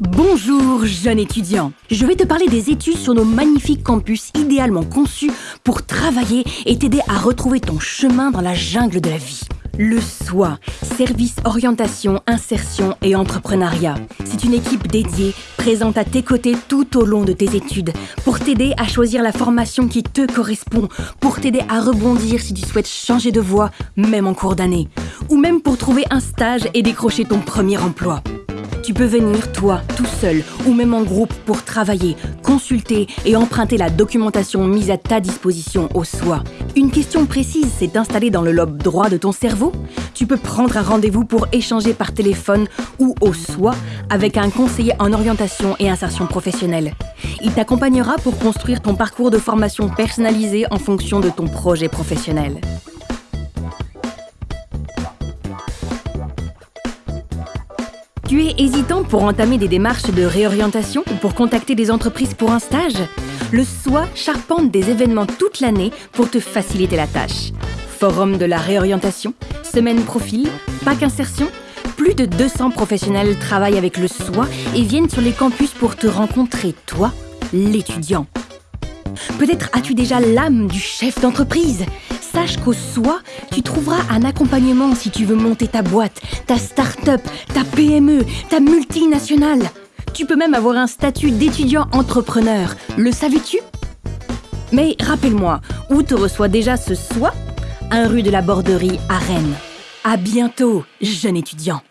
Bonjour, jeune étudiant. Je vais te parler des études sur nos magnifiques campus idéalement conçus pour travailler et t'aider à retrouver ton chemin dans la jungle de la vie. Le SOI, Service Orientation, Insertion et Entrepreneuriat. C'est une équipe dédiée, présente à tes côtés tout au long de tes études, pour t'aider à choisir la formation qui te correspond, pour t'aider à rebondir si tu souhaites changer de voie, même en cours d'année, ou même pour trouver un stage et décrocher ton premier emploi. Tu peux venir, toi, tout seul, ou même en groupe pour travailler, consulter et emprunter la documentation mise à ta disposition au SOI. Une question précise s'est installée dans le lobe droit de ton cerveau Tu peux prendre un rendez-vous pour échanger par téléphone ou au SOI avec un conseiller en orientation et insertion professionnelle. Il t'accompagnera pour construire ton parcours de formation personnalisé en fonction de ton projet professionnel. Tu es hésitant pour entamer des démarches de réorientation ou pour contacter des entreprises pour un stage? Le SOI charpente des événements toute l'année pour te faciliter la tâche. Forum de la réorientation, semaine profil, pack insertion, plus de 200 professionnels travaillent avec le SOI et viennent sur les campus pour te rencontrer, toi, l'étudiant. Peut-être as-tu déjà l'âme du chef d'entreprise? Sache qu'au SOI, tu trouveras un accompagnement si tu veux monter ta boîte, ta start-up, ta PME, ta multinationale. Tu peux même avoir un statut d'étudiant entrepreneur. Le savais-tu? Mais rappelle-moi, où te reçoit déjà ce SOI Un rue de la Borderie à Rennes. À bientôt, jeune étudiant.